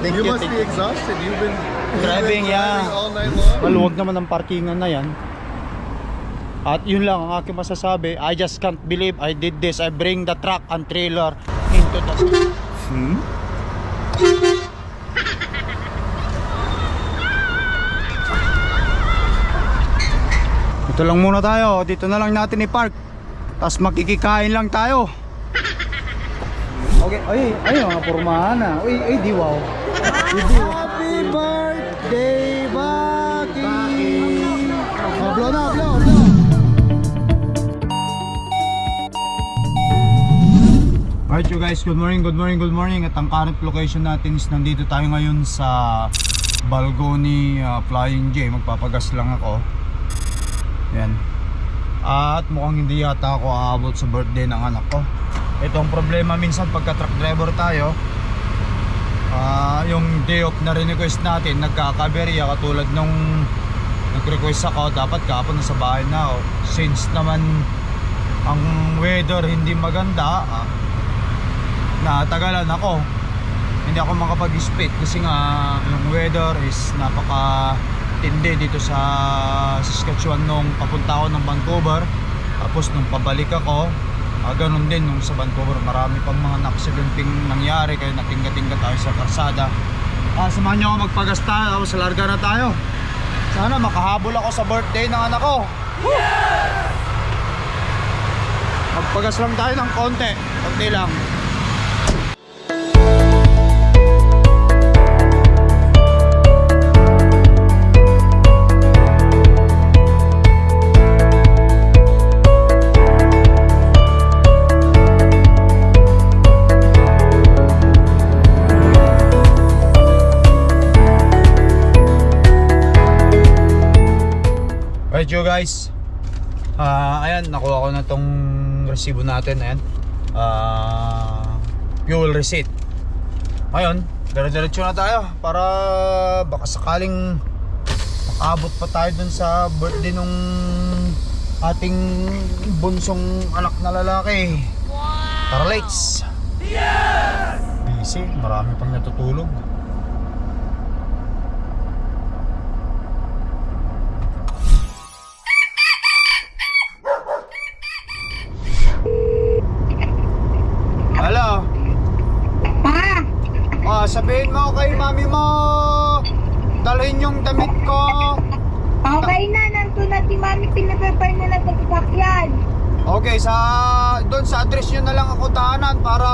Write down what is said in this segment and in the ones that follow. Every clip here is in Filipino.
Thank you you, must thank be exhausted. You've been Driving, yeah. all night long. Maluwag naman ang parkingan na yan. At yun lang ang aking masasabi. I just can't believe I did this. I bring the truck and trailer into the... Hmm? Ito lang muna tayo. Dito na lang natin i-park. Tapos makikikain lang tayo. Okay, ay, ay, mga pormahan na. Uy, ay, di wow. Happy birthday, Baki! Oh, blow na, blow, blow. Alright you guys, good morning, good morning, good morning At ang current location natin is nandito tayo ngayon sa Balgoni uh, Flying J Magpapagas lang ako Yan At mukhang hindi yata ako aabot sa birthday ng anak ko Ito ang problema minsan pagka truck driver tayo Ah, yung day off na request natin nagkakaberya. Katulad nung nag-request ako dapat kahapon nasa bahay na ako. Since naman ang weather hindi maganda ah, natagalan ako. Hindi ako makapag-speed kasi nga yung weather is napaka tindi dito sa Saskatchewan nung papunta ako ng Vancouver. Tapos nung pabalik ako ah, ganun din nung sa Vancouver marami pang mga naksidunting nangyari kaya natingga-tingga tayo sa karsada. Ah, samahan nyo ako magpagasta tapos larga na tayo. Sana makahabol ako sa birthday ng anak ko. Magpagas lang tayo ng konti konti lang guys Ah, ayan, nakuha ko na tong resibo natin, ayan. Ah, fuel receipt. Ngayon, dire-diretso na tayo para baka sakaling makabot pa tayo dun sa birthday nung ating bunsong anak na lalaki. Tara, let's! Busy, marami pang natutulog. Hello? Pa, Ah, sabihin mo kay mami mo dalhin yung damit ko. okay na, nandun na si Mami, pinaprepare na lang sa sasakyan. Okay, sa doon sa address nyo na lang ako daanan para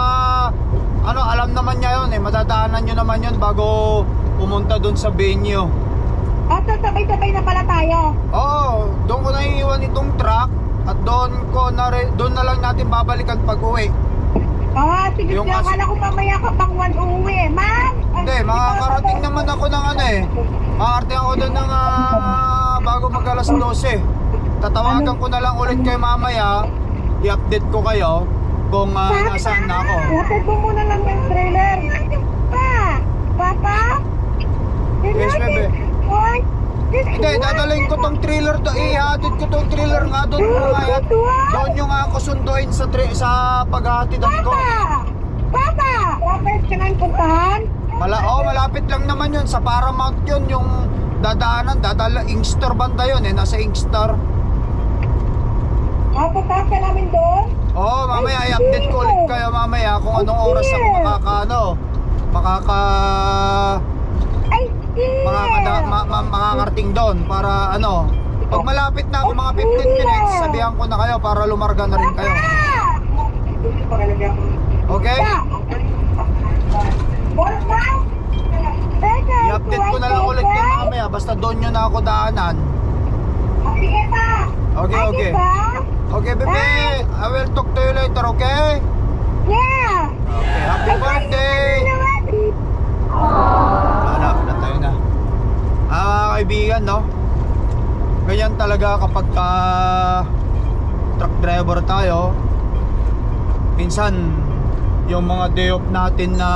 ano, alam naman niya yun eh. Madadaanan nyo naman yun bago pumunta doon sa venue. At sasabay-sabay na pala tayo. Oo, doon ko na iiwan itong truck at doon ko na doon na lang natin babalikan pag uwi. Ah, sige, Yung akala ko mamaya ka pang one uuwi. Ma'am! Hindi, makakarating naman ako ng ano eh. Makakarating ako doon ng ah, bago mag alas 12. Tatawagan ko na lang ulit kayo mamaya. I-update ko kayo kung ah, nasaan na ako. Lapit mo muna lang yung trailer. Pa! Papa? Yes, bebe. Hindi, dadalhin ko tong trailer to. Ihatid ko tong trailer nga doon. Mamaya. Doon yung ako sunduin sa, tra- sa paghahatid ko. Papa! Papa! Lapit ka nang puntahan? Mala oh, malapit lang naman yun. Sa Paramount yun, yung dadaanan, dadala, Inkster banda yun eh. Nasa Inkster. Ah, puntahan ka namin doon? Oo, oh, mamaya i-update ko ulit kayo mamaya kung anong oras ako makaka ano, makaka Ay, makakada, ma, ma, makakarating doon para ano, pag malapit na ako mga 15 minutes, sabihan ko na kayo para lumarga na rin kayo. Okay? I-update ko na lang ulit kayo mamaya, basta doon nyo na ako daanan. Pa! Okay, okay. Okay, bebe, I will talk to you later, okay? Yeah! Okay, happy birthday! Wala na tayo na. Ah, kaibigan, no? Ganyan talaga kapag ka truck driver tayo. Minsan, yung mga day off natin na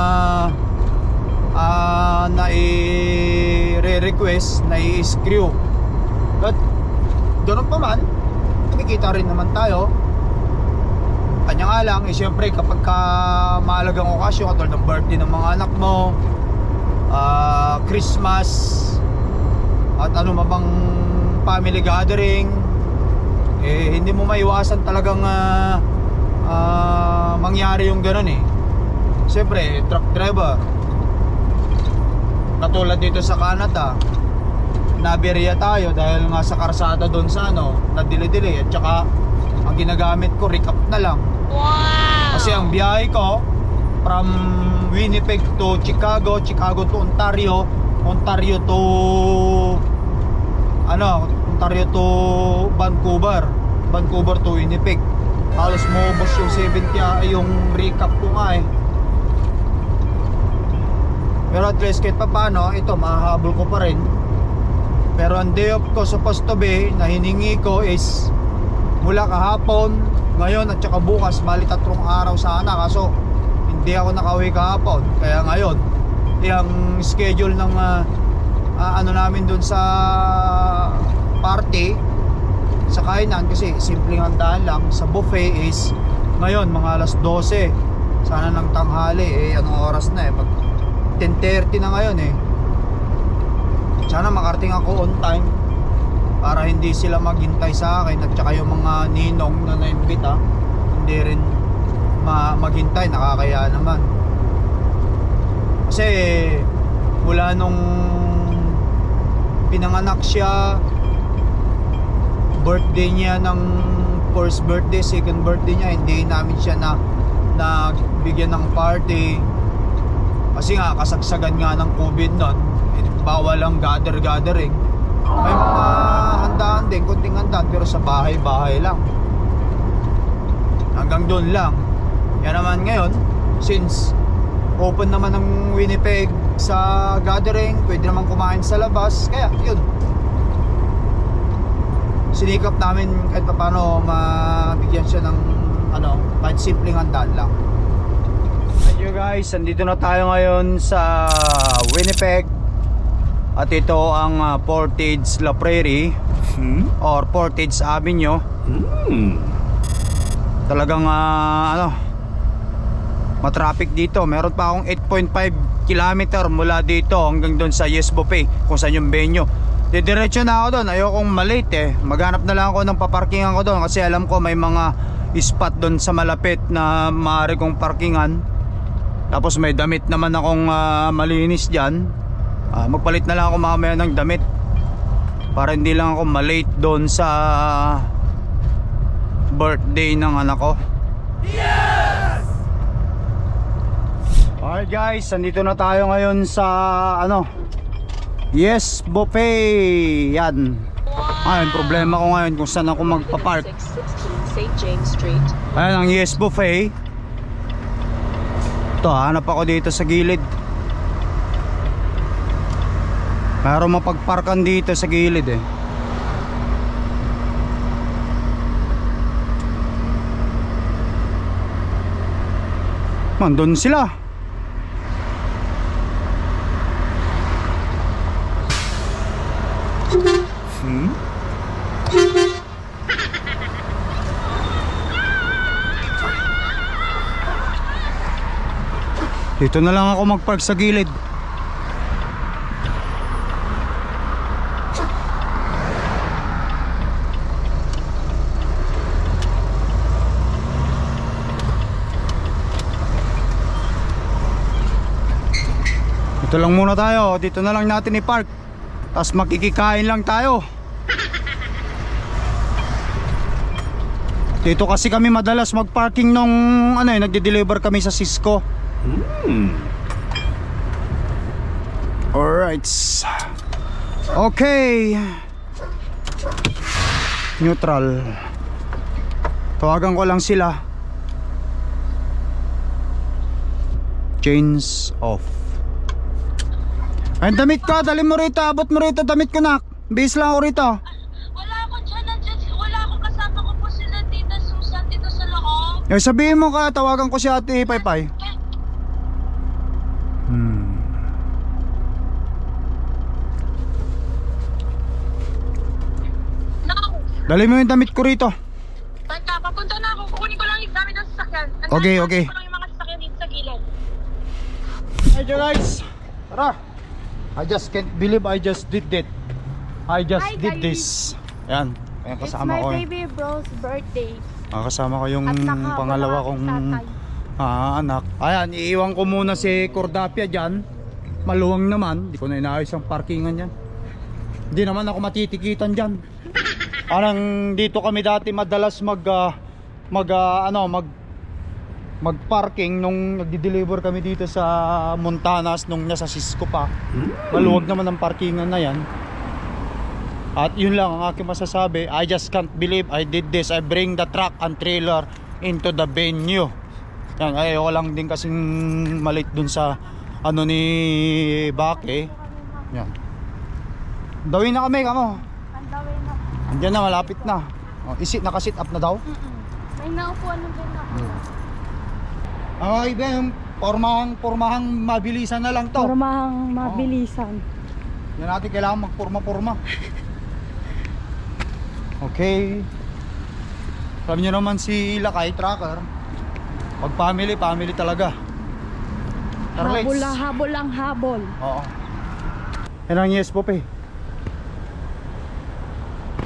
ah na i-request, na i-screw. But, doon pa man, kumikita rin naman tayo. Kanya nga lang, eh syempre kapag ka mahalagang okasyon, katulad ng birthday ng mga anak mo, ah, Christmas at ano mabang family gathering eh hindi mo maiwasan talagang ah, ah, mangyari yung ganun eh siyempre truck driver katulad dito sa Canada naberya tayo dahil nga sa karsada doon sa ano nadili-dili at saka ang ginagamit ko recap na lang kasi ang biyahe ko from Winnipeg to Chicago, Chicago to Ontario, Ontario to ano, Ontario to Vancouver, Vancouver to Winnipeg. Halos maubos yung 70 ah, yung recap ko nga eh. Pero at least kahit pa paano, ito mahahabol ko pa rin. Pero ang day off ko supposed to be na hiningi ko is mula kahapon, ngayon at saka bukas, bali tatlong araw sana. Kaso hindi ako nakauwi kahapon. Kaya ngayon, yung schedule ng ah, ah, ano namin dun sa party sa kainan kasi simpleng handaan lang sa buffet is ngayon mga alas 12 sana ng tanghali eh anong oras na eh mag 10.30 na ngayon eh sana makarating ako on time para hindi sila maghintay sa akin at saka yung mga ninong na naimbita hindi rin ma maghintay. Nakakaya naman. Kasi mula nung pinanganak siya birthday niya ng first birthday, second birthday niya hindi namin siya na nagbigyan ng party. Kasi nga kasagsagan nga ng COVID nun bawal ang gather gathering may mga handaan din kunting handaan pero sa bahay bahay lang. Hanggang doon lang. Yan naman ngayon since open naman ng Winnipeg sa gathering pwede naman kumain sa labas kaya yun. Sinikap namin kahit paano mabigyan siya ng ano kahit simpleng handaan lang. Thank you guys, andito na tayo ngayon sa Winnipeg at ito ang uh, Portage La Prairie. Or Portage Avenue. Talagang ah, ano matraffic dito. Meron pa akong 8.5 kilometer mula dito hanggang doon sa Yes Buffet kung saan yung venue. Didiretso na ako doon. Ayokong malate eh. Maghanap na lang ako ng paparkingan ko doon kasi alam ko may mga spot doon sa malapit na maaari kong parkingan. Tapos may damit naman akong ah, malinis dyan Ah, magpalit na lang ako mamaya ng damit. Para hindi lang ako malate doon sa birthday ng anak ko. Alright guys, andito na tayo ngayon sa ano? Yes Buffet. Yan. Ayun, problema ko ngayon kung saan ako magpapark. 616 St. James Street. Ayan ang Yes Buffet. Ito, hanap ako dito sa gilid Mayroon mapagparkan dito sa gilid eh. Nandun sila. Hmm? Dito na lang ako magpark sa gilid Dito lang muna tayo Dito na lang natin i-park Tapos makikikain lang tayo Dito kasi kami madalas mag-parking nung ano eh, nagde-deliver kami sa Cisco. Alright. Okay. Neutral. Tawagan ko lang sila. Chains off. Ay, damit ko, dali mo rito, abot mo rito, damit ko nak. Bis lang ako rito. Wala ako dyan, nandyan, wala ako kasama ko po sila Tita Susan dito sa loob. Eh, sabihin mo ka, tawagan ko si Ate Paypay. Hmm. Naku, Dali mo yung damit ko rito. teka, papunta na ako. Kukunin ko lang yung gamit ng sasakyan. Okay, kukunin okay. ko lang yung mga sasakyan dito sa gilid. Medyo guys. Tara. I just can't believe I just did that. I just Hi, did guys. this. Yan. Ayan It's kasama my ko. eh. baby bro's birthday. Ah, kasama ko yung pangalawa ang kong ah, anak. Ayan, iiwan ko muna si Cordapia dyan. Maluwang naman. Hindi ko na inaayos ang parkingan dyan. Hindi naman ako matitikitan dyan. Parang dito kami dati madalas mag ah, mag ah, ano mag mag-parking nung nagdi-deliver kami dito sa Montanas nung nasa Cisco pa. Maluwag naman ang parkingan na yan. At yun lang ang aking masasabi. I just can't believe I did this. I bring the truck and trailer into the venue. Yan, ayoko lang din kasing malit dun sa ano ni Bake. Yan. Dawin na kami, kamo. Ang dawin na. Malapit na. Oh, isit, nakasit up na daw. May naupuan ng din ako. Ay, Ben, pormahang, pormahang mabilisan na lang to. Formahang mabilisan. Yan natin kailangan magpurma-purma. Okay. Alam niyo naman si Lakay Tracker. Pag family, family talaga. Tara, let's. Habol lang, habol lang, habol. Oo. Yan ang yes po, pe.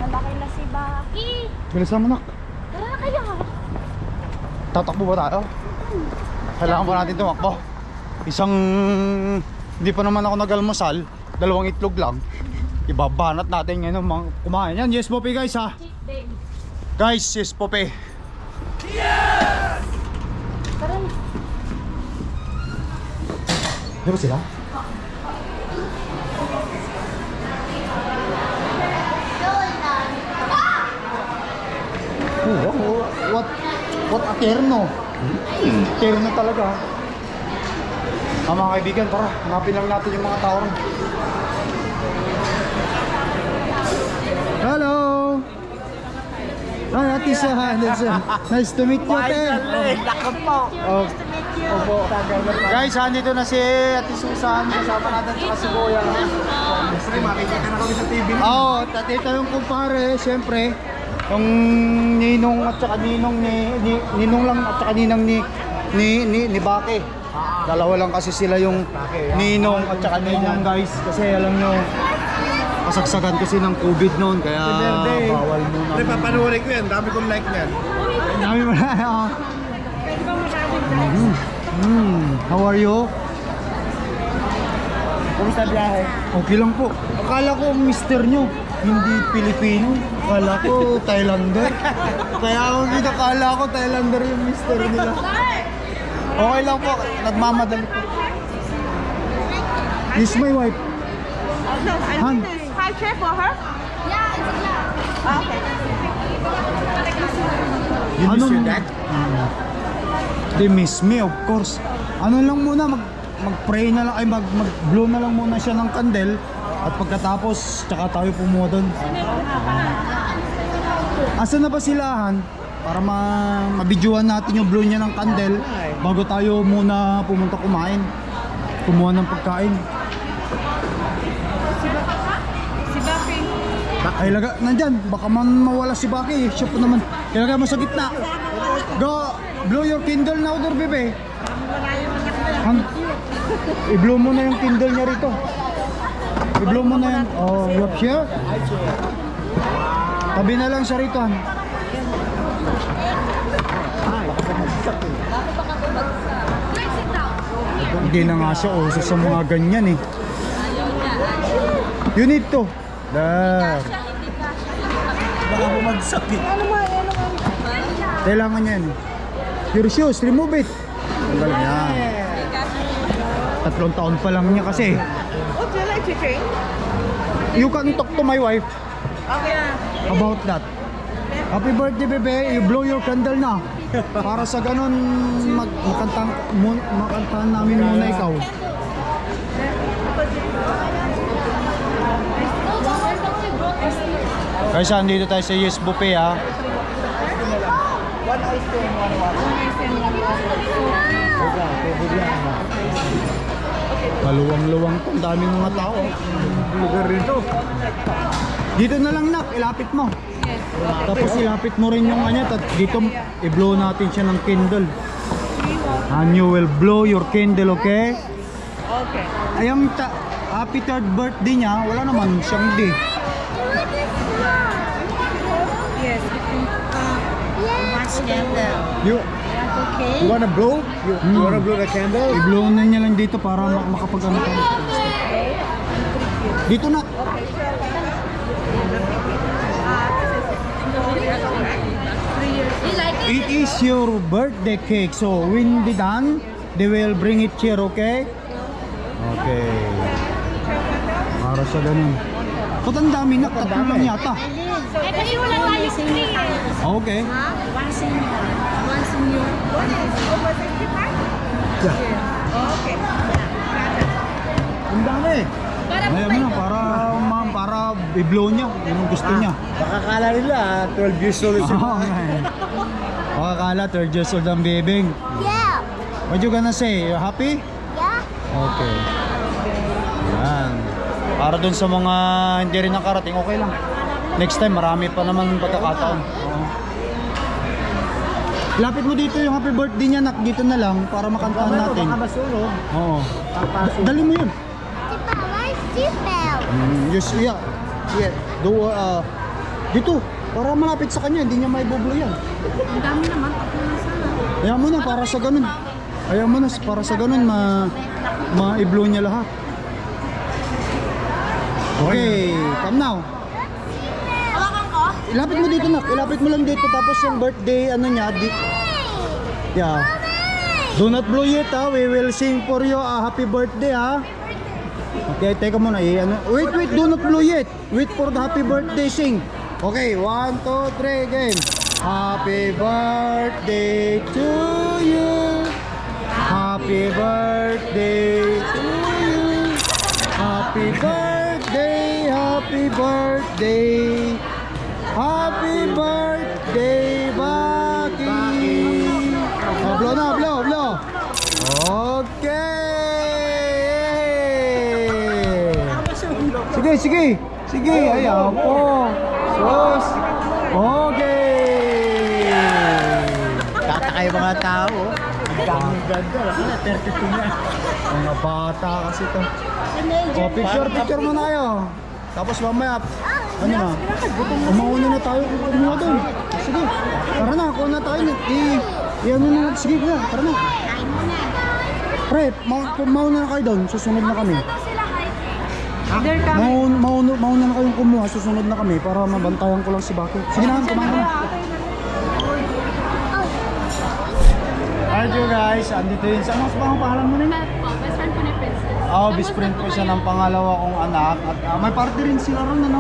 Malaki na si Baki. Bilisan mo na. Tara na kaya. Tatakbo ba tayo? Kailangan pa natin tumakbo. Isang... Hindi pa naman ako nag-almusal. Dalawang itlog lang. Ibabanat natin ngayon mga kumain. Yan, yes po, pe, guys, ha. Guys, yes po, pe. Tara na. Ba sila? Oh, wow. what what a terno. Terno talaga. Ah, mga kaibigan, tara, hanapin lang natin yung mga tao. Hello! Hi, Ate Sahan. Nice to meet you, Finally! Lako po! Oh, opo. Guys, andito na si Ate Susan. Kasama natin sa si Kuya. Makikita na kami sa TV. Oo, oh, tatito yung kumpare, siyempre. Yung ninong at saka ninong ni, ni ninong lang at saka ninang ni ni ni, ni Bake. Dalawa lang kasi sila yung ninong at saka ninang guys kasi alam nyo kasagsagan kasi ng COVID noon kaya bawal Pre, muna. papanurin ko yan. Dami kong like niyan. Dami mo na. Mm. How are you? Kumusta biyahe? Okay lang po. Akala ko ang mister nyo, hindi Pilipino. Akala ko Thailander. Kaya ako kinakala ko Thailander yung mister nila. Okay lang po, nagmamadali po. This my wife. No, I Han. high chair for her. Okay. You miss Anong- your dad? They miss me, of course. Ano lang muna, mag mag-pray na lang, ay mag, mag-blow na lang muna siya ng candle. At pagkatapos, tsaka tayo pumuha doon. Asa na ba silahan? Para ma mabidyohan natin yung blow niya ng candle bago tayo muna pumunta kumain. Kumuha ng pagkain. Si Baki. Ay, laga, nandyan. Baka man mawala si Baki. Siya po naman. Ilagay mo sa gitna. Go! Blow your Kindle now, there, bebe. Han, i-blow mo na yung Kindle niya rito. I-blow mo na yan. Oh, have here? Tabi na lang siya rito. Han. Hindi na nga siya uso sa mga ganyan eh. You need to. There. Baka bumagsak eh. Kailangan niya yan. Your shoes, remove it. Tanggal niya. Tatlong taon pa lang niya kasi. Like to drink? You can talk to my wife Okay. about that. Happy birthday, bebe. You blow your candle na. Para sa ganun, mag makanta, mun, makantahan namin muna ikaw. Guys, andito tayo sa Yes Buffet ha. Kaluwang-luwang to, ang daming mga tao. Lugar rito. Dito na lang nak, ilapit mo. Tapos ilapit mo rin yung kanya, at dito i-blow natin siya ng candle. And you will blow your candle, okay? Okay. Ayang ta happy third birthday niya, wala naman siyang day. Yes. You, You wanna blow? You, you wanna blow the candle? i-blow na niya lang dito para mak- makapag ano ka. Dito na. It is your birthday cake. So when they done, they will bring it here, okay? Okay. Para sa ganun. Ba't ang dami na? Tatlo lang yata. Eh, kasi wala tayong free eh. Okay. Ang dami. Ayaw mo na, para, ma'am, para i-blow niya. Yun ang gusto niya. Makakala nila, ah, 12 years old si Oh. Makakala, third years old ang bibing. Yeah. What you gonna say? You happy? Yeah. Okay. Yan. Para dun sa mga hindi rin nakarating, okay lang. Next time, marami pa naman pagkakataon. Oo. Lapit mo dito yung happy birthday niya, nak, dito na lang para makantahan natin. Baka masunog. Oo. Papasok. Dali mo yun. Mm, yes, yeah. Yeah. Do, uh, dito. Para malapit sa kanya, hindi niya maibublo yan. Ang dami naman. Ayaw mo na, para sa ganun. Ayaw mo na, para sa ganun, ma, ma-blow niya lahat. Okay, come now. Ilapit mo dito nak, ilapit mo lang dito tapos yung birthday ano niya, di, yeah. Do not blow it ha, we will sing for you a happy birthday ha. Okay, teka muna, eh, ano, wait, wait, do not blow it. Wait for the happy birthday sing. Okay, one, two, three, game. Happy birthday to you. Happy birthday to you. Happy birthday, happy birthday. Sige, sige. Sige, ayan po. Sus. Okay! Tatakay mga tao. Ang daming ganda. Ano, 32 na. Mga bata kasi to. Oh, picture, picture muna kayo. Tapos mamaya, ano na? Umauna na tayo kumuha doon. Sige, tara na, kuha na tayo. I, i ano na, sige na, tara na. Pre, ma mauna na kayo doon, susunod na kami. They're coming. Mauna, mauna, mauna na kayong kumuha, susunod na kami para mabantayan ko lang si Baki. Sige na, kumain na. Alright you guys, andito yun. Sa ano ang pangalan mo nila? Best friend ko ni Princess. Oh, best friend ko siya ng pangalawa kong anak. At ah, may party rin sila ron, ano?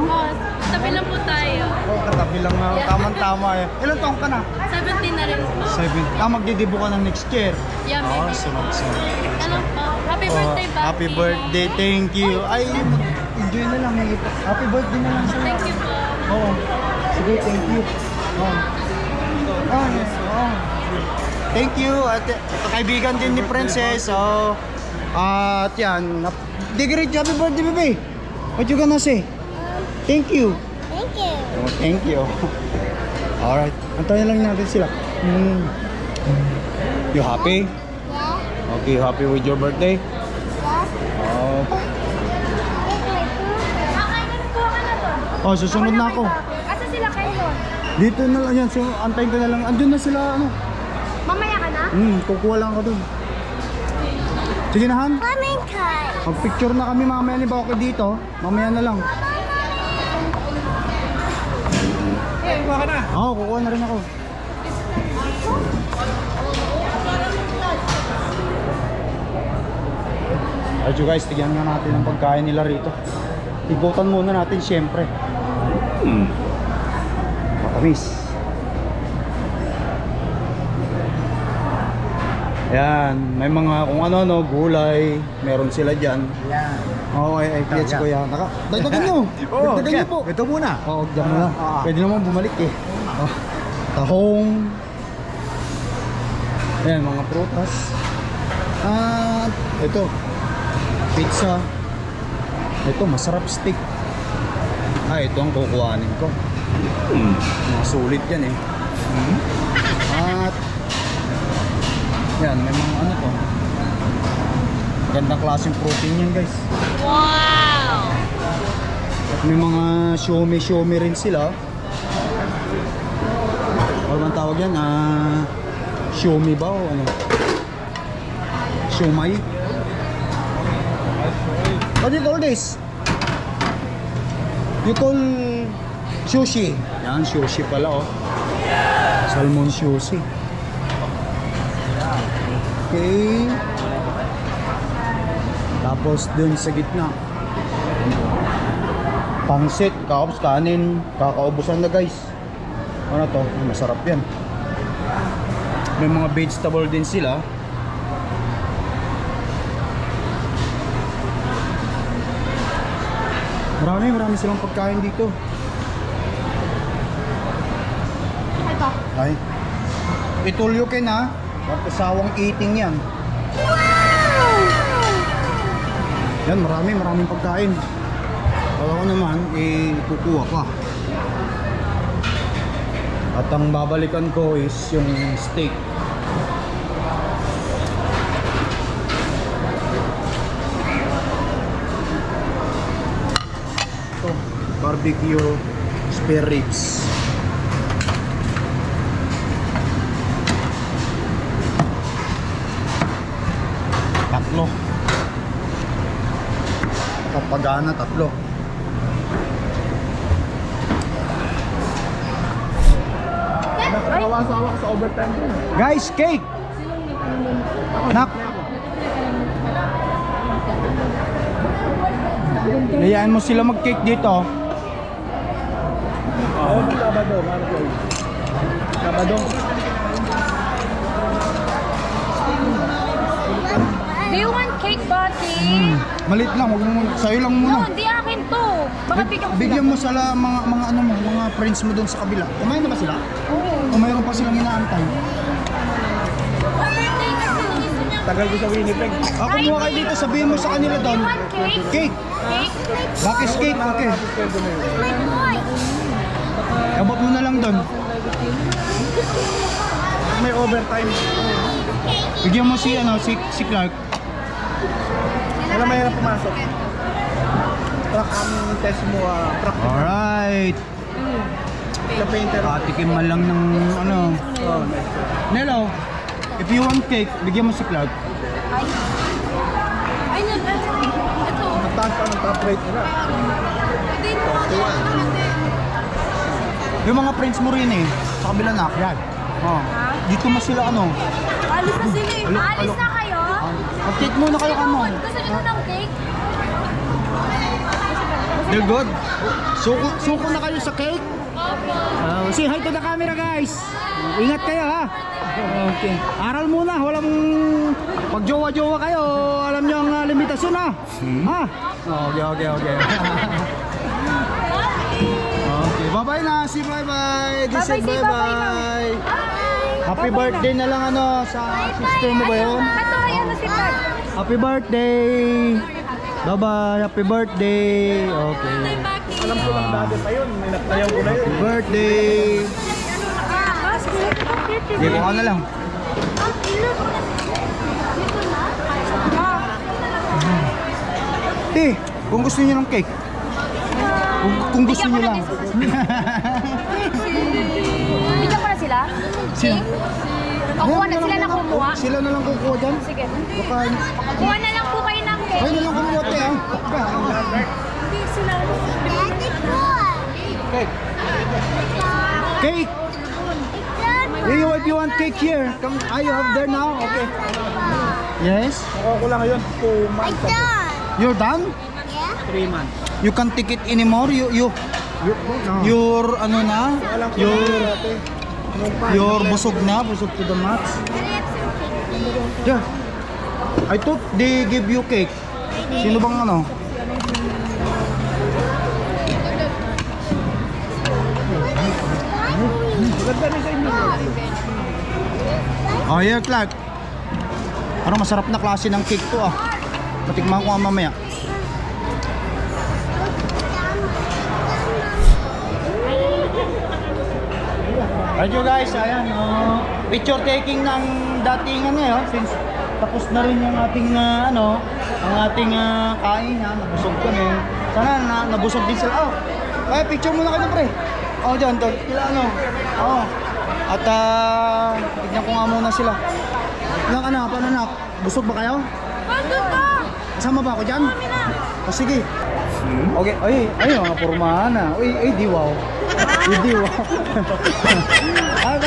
Tabi lang po tayo. Oh, katabi lang na. Tamang-tama eh. Ilan taong ka na? 17 na rin po. Seven. Ah, magdidibo ka ng next year. Yeah, Oh, maybe. sunod-sunod. Ano po? Happy birthday, happy birthday, thank you. Ay, enjoy na lang. Happy birthday na lang sa'yo. Thank you po. Oo. Sige, thank you. Oh. Oh, yes. Oh. Thank you. At kaibigan din ni Princess. So, at yan. Great happy birthday, baby. What you gonna say? Thank you. Thank you. Oh, thank you. Alright. Antayin lang natin sila. Hmm. You happy? Yeah. Okay, happy with your birthday? Oh, susunod na ako. Asa sila kayo? Dito na lang yan. So, antayin ko na lang. Andun na sila, ano. Mamaya ka na? Hmm, kukuha lang ako dun. Sige na, Han. Coming time. Mag-picture na kami mamaya ni Bako dito. Mamaya na lang. Eh, kuha ka na. Oo, kukuha na rin ako. Alright you guys, tigyan nga natin ang pagkain nila rito. Igutan muna natin syempre. Hmm. Matamis. Yan, may mga kung ano-ano, gulay, meron sila dyan. Yan. Oo, ay, ay, gets ko yan. Naka, dagdagan nyo! Oo, dagdagan nyo po! Ito muna. Oo, diyan mo na. Ah. Pwede naman bumalik eh. Oh, tahong. Ayan, mga prutas. At ito, pizza. Ito, masarap steak. Ah, ito ang kukuhanin ko. Mga sulit yan eh. At yan, may mga ano to. Gandang klaseng protein yan guys. Wow! At may mga siomi-siomi rin sila. Ano bang tawag yan? Ah, siomi ba o ano? Siomay? What do you call this? You call sushi. Yan, sushi pala oh. Salmon sushi. Okay. Tapos dun sa gitna. Pangsit, kaops, kanin, kakaubusan na guys. Ano to? Masarap yan. May mga vegetable din sila. Marami, marami silang pagkain dito. Ito. Ay. Itulyo kin ha. Huwag kasawang eating yan. Yan, marami, maraming pagkain. Kala ko naman, eh, kukuha ka. At ang babalikan ko is yung steak. Barbecue spare ribs. Tatlo. Papagana, tatlo. Guys, cake! Nak! Layaan mo sila mag-cake dito. Sabado, Sabado. Do you want cake, Buddy? Hmm. Malit lang, wag mo muna. Sa'yo lang No, muna. hindi akin to. Baka bigyan ko sila. Bigyan mo sila mga mga ano mo, mga friends mo doon sa kabila. Kumain na ba sila? Oo. O mayroon pa silang inaantay? Birthday kasi gusto niya. Tagal ko sa Winnipeg. Ako kumuha kayo dito, sabihin mo sa kanila Do doon. you want cake? Cake! Cake? Bakit cake? Okay. My boy. Abot mo na lang doon. May overtime. Bigyan mo si ano, si, si Clark. Wala may na pumasok. Truck ang test mo, ah, truck Alright. na painter. Katikim man lang ng ano. Oh, Nelo, if you want cake, bigyan mo si Clark. Ay, na, ito. Mataas pa ng top rate nila. Yung mga friends mo rin eh, sa kabila na. Yan. Oh. Dito mo sila ano. Alis na sila eh. Alis na kayo? Mag-cake muna kayo kamo. Gusto niyo ng cake? They're good. Suko, suko na kayo sa cake. Uh, say hi to the camera guys. Ingat kayo ha. Okay. Aral muna, walang pag jowa-jowa kayo, alam niyo ang uh, limitasyon ha. Ha? Okay, okay, okay. okay, bye-bye na. Si bye-bye. This Bye-bye, bye-bye. Happy Bye-bye na. birthday na lang ano sa sister mo ba yun? Ito, ayan na si Pat. Happy birthday. Bye-bye. Happy birthday. Okay. Alam ko lang dati pa yun. May nagtayaw ko na yun. Happy birthday. Hindi ko ka na lang. Eh, kung gusto niyo ng cake. Kung, kung gusto niyo na lang. Bigyan ko na sila? Sino? O, kuha na sila na kumuha. Sila na lang kukuha dyan. Sige. Baka, Kuha na lang po kayo ng cake. ay na lang kumuha te ah. Hindi sila. Cake. Cake. You, if you want cake here, come. Ah, you have there now? Okay. Yes? Nakuha ko lang ngayon. 2 months ago. You're done? 3 months. You can't take it anymore? You, you, your, ano na? Your, your busog na? Busog to the max? Yeah. I thought they give you cake. Sino bang ano? Oh, yeah, Clark. Parang masarap na klase ng cake to ah. Patikman ko nga mamaya. You guys, ayan, oh, picture taking ng dating ano oh, since tapos na rin yung ating ah, ano, ang ating ah, kain ha. Nabusog kami. Sana na, nabusog din sila. Oh, kaya picture muna kayo pre. Oh, dyan, doon. Sila ano. Oh. At ah, tignan ko nga muna sila. Ilang anak, paano anak? Busog ba kayo? Bandun ka! Kasama ba ako dyan? O sige. Okay, ay, ay, mga pormahan na. Uy, ay, di wow. Ay, di wow. ay,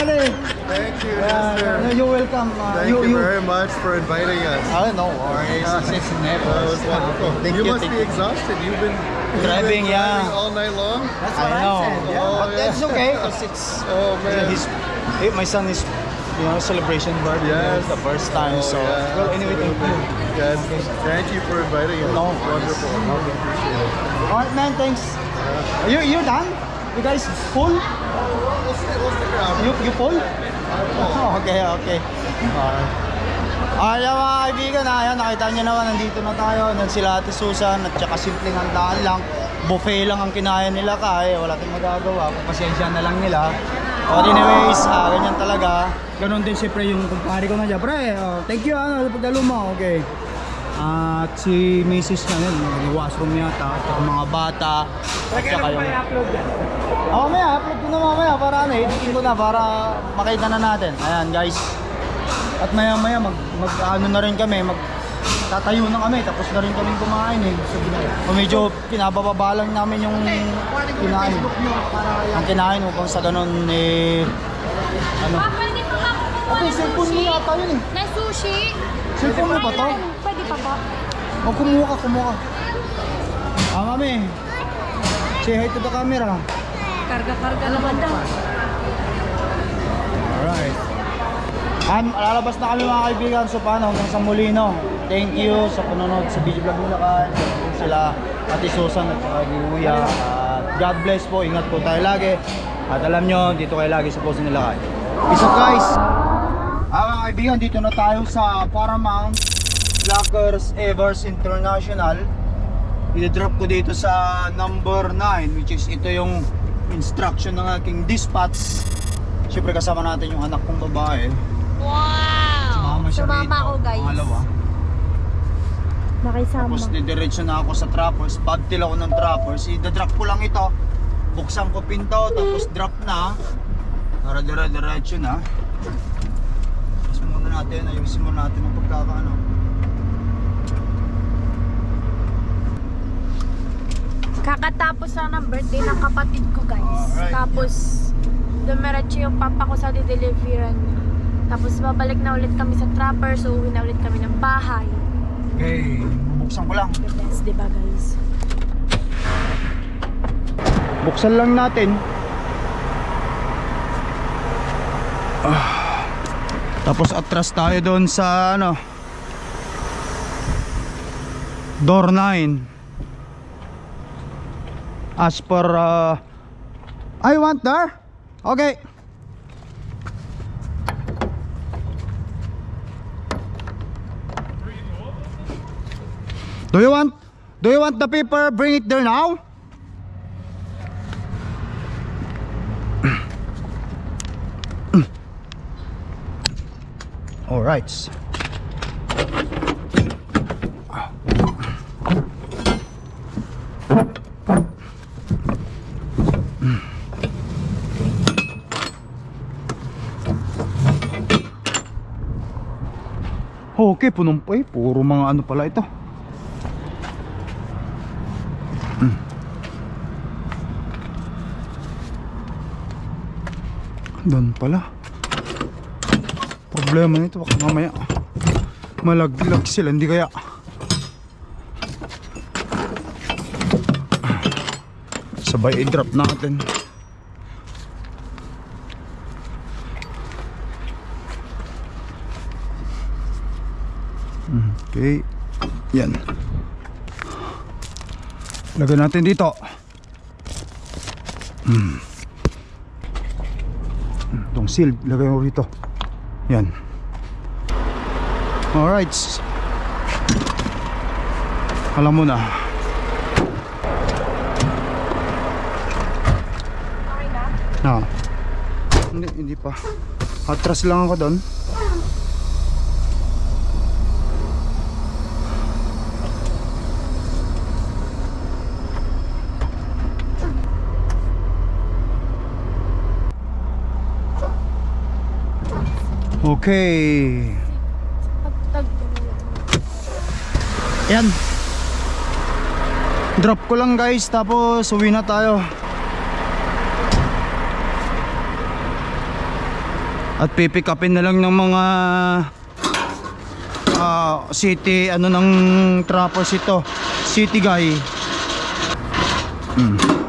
Thank you, Yeah, Mister. no, you're welcome. Uh, Thank you, very much for inviting us. Oh, no worries. It's, it's never. That was wonderful. Thank you, you, must be you. exhausted. You've been you've Driving, been yeah. all night long. That's what I know. Yeah. but Oh, yeah. that's okay. it's, Oh man. his, eh, my son is, you know, celebration birthday. Yes. The first time. Oh, so, yeah. well, anyway, thank you. Yes. Thank you for inviting us. No wonderful. Appreciate it. Alright, man. Thanks. You, you done? You guys full? You, you full? Oh, okay, okay. Alright. Ayan mga kaibigan, ayan, nakita nyo naman, nandito na tayo. Nan sila Ate Susan at saka simpleng handaan lang. Buffet lang ang kinaya nila kaya, wala tayong magagawa. Pasensya na lang nila. But anyways, ah, ganyan talaga. Ganon din siyempre yung kumpare ko na dyan. Pre, oh, thank you, ano, pagdalo mo, okay. At si Mrs. na yun, nag-washroom yata, at saka mga bata, at saka yung... Oo, mamaya, upload ko na mamaya para ano, editin ko na para makita na natin. Ayan, guys. At maya maya mag, mag ano na rin kami, mag tatayo na kami tapos na rin kami kumain eh. So, o medyo pinabababa lang namin yung kinain. Ang kinain upang sa ganun eh ano. Pa, pwede pa ba ako kumuha Ate, ng cellphone mo yata yun eh. Na sushi? Cellphone mo ba to? Pwede pa ba? O kumuha ka, kumuha ka. Ah, mami. Say hi to the camera. Karga-karga naman daw. Alright. Um, lalabas na kami mga kaibigan. So paano hanggang sa muli no. Thank you sa panonood sa video vlog nila kan. Sila Ate Susan at Kuya. At God bless po. Ingat po tayo lagi. At alam nyo, dito kayo lagi sa post nila kan. Peace out guys. Ah, mga kaibigan, dito na tayo sa Paramount Lockers Evers International. I-drop ko dito sa number 9 which is ito yung instruction ng aking dispatch. Siyempre kasama natin yung anak kong babae. Wow! Sumama siya Sumama rito. ako, guys. Pangalawa. Nakisama. Tapos didiretso na ako sa trappers. Bagtil ako ng trappers. I-drop ko lang ito. Buksan ko pinto. Tapos drop na. Para dire-diretso na. Tapos muna natin. Ayusin muna natin ang pagkakaano. Kakatapos na ng birthday ng kapatid ko guys. Alright. Tapos dumiretso yung papa ko sa dideliveran niya. Tapos babalik na ulit kami sa trapper, so uwi na ulit kami ng bahay. Okay. Bubuksan ko lang. The best, di ba guys? Buksan lang natin. Ah. Tapos atras tayo doon sa ano. Door 9. As per uh, I want there. Okay. Do you want Do you want the paper? Bring it there now. All right. Okay, punong eh. Puro mga ano pala ito. Mm. Doon pala. Problema nito baka mamaya malaglag sila hindi kaya sabay i-drop natin okay yan. Lagay natin dito. Hmm. itong seal lagay mo rito. Yan. Alright alam mo na. Okay na? na hindi, hindi pa. Atras lang ako doon Okay. Yan. Drop ko lang guys, tapos uwi na tayo. At pipick upin na lang ng mga ah, city, ano ng trappers ito. City guy. Hmm.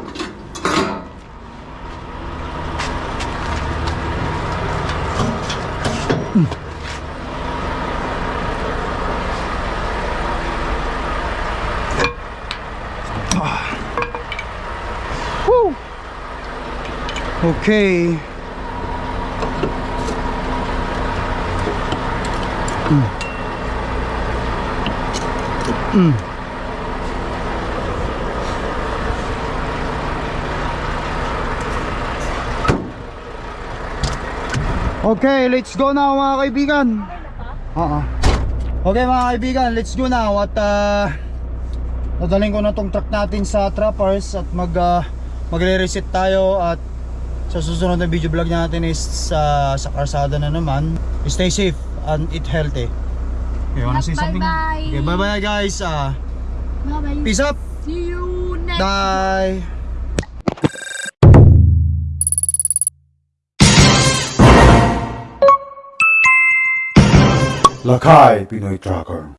Okay. Mm. Mm. Okay, let's go now mga kaibigan. Oo. Okay mga kaibigan, let's go now at uh, Dadalhin ko na tong truck natin sa trappers at mag uh, magre-reset tayo at sa susunod na video vlog natin is sa sa karsada na naman. Stay safe and eat healthy. Okay, wanna say something? Bye-bye. Okay, bye bye guys. Uh, Bye-bye. peace up. See you next Bye. Lakay Pinoy Tracker